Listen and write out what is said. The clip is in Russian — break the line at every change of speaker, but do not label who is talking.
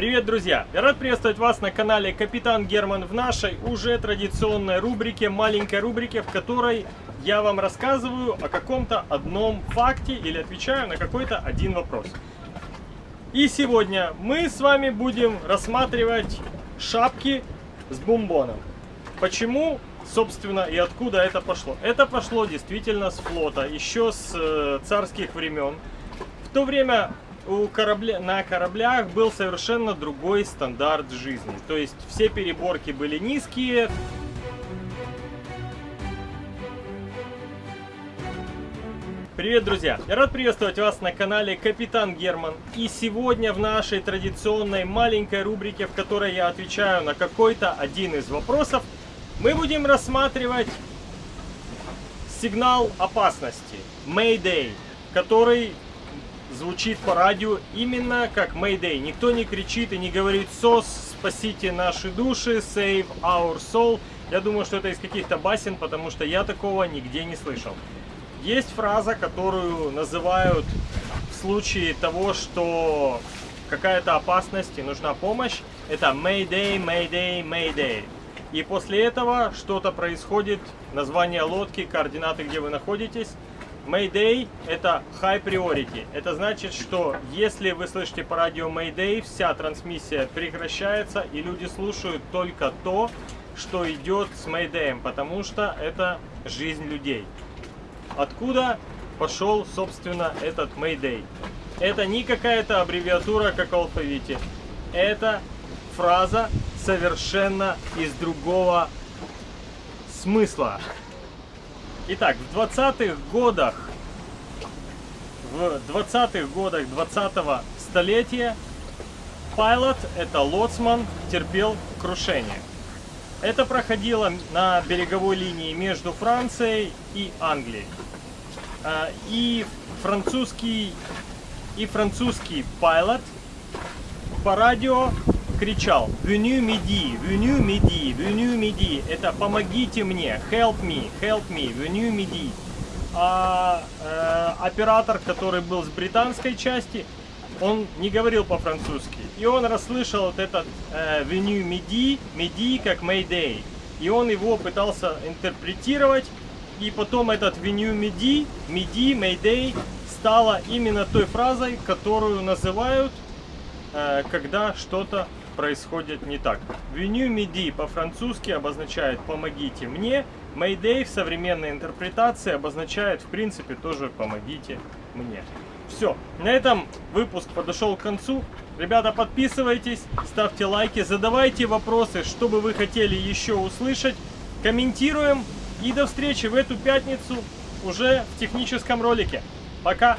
Привет, друзья! Я рад приветствовать вас на канале Капитан Герман в нашей уже традиционной рубрике, маленькой рубрике, в которой я вам рассказываю о каком-то одном факте или отвечаю на какой-то один вопрос. И сегодня мы с вами будем рассматривать шапки с бомбоном. Почему, собственно, и откуда это пошло? Это пошло действительно с флота, еще с э, царских времен. В то время у корабля, на кораблях был совершенно другой стандарт жизни. То есть все переборки были низкие. Привет, друзья! Я рад приветствовать вас на канале Капитан Герман. И сегодня в нашей традиционной маленькой рубрике, в которой я отвечаю на какой-то один из вопросов, мы будем рассматривать сигнал опасности, Mayday, который звучит по радио именно как Mayday. Никто не кричит и не говорит «СОС, спасите наши души, save our soul». Я думаю, что это из каких-то басен, потому что я такого нигде не слышал. Есть фраза, которую называют в случае того, что какая-то опасность и нужна помощь. Это Mayday, Mayday, Mayday. И после этого что-то происходит, название лодки, координаты, где вы находитесь – Mayday это High Priority. Это значит, что если вы слышите по радио Mayday, вся трансмиссия прекращается и люди слушают только то, что идет с Mayday, потому что это жизнь людей. Откуда пошел, собственно, этот Mayday? Это не какая-то аббревиатура, как в алфавите. Это фраза совершенно из другого смысла. Итак, в 20-х годах, в 20-х годах 20-го столетия Пайлот, это лоцман, терпел крушение. Это проходило на береговой линии между Францией и Англией. А, и французский, и французский пилот по радио кричал «Веню миди, веню миди, веню миди». Это «помогите мне», «help me, help me», «веню миди». А э, оператор, который был с британской части, он не говорил по-французски. И он расслышал вот этот э, «веню миди», «миди» как «mayday». И он его пытался интерпретировать. И потом этот «веню миди», «миди», «mayday» стала именно той фразой, которую называют, э, когда что-то происходит не так. Веню миди по-французски обозначает «помогите мне», Mayday в современной интерпретации обозначает в принципе тоже «помогите мне». Все, на этом выпуск подошел к концу. Ребята, подписывайтесь, ставьте лайки, задавайте вопросы, что бы вы хотели еще услышать. Комментируем и до встречи в эту пятницу уже в техническом ролике. Пока!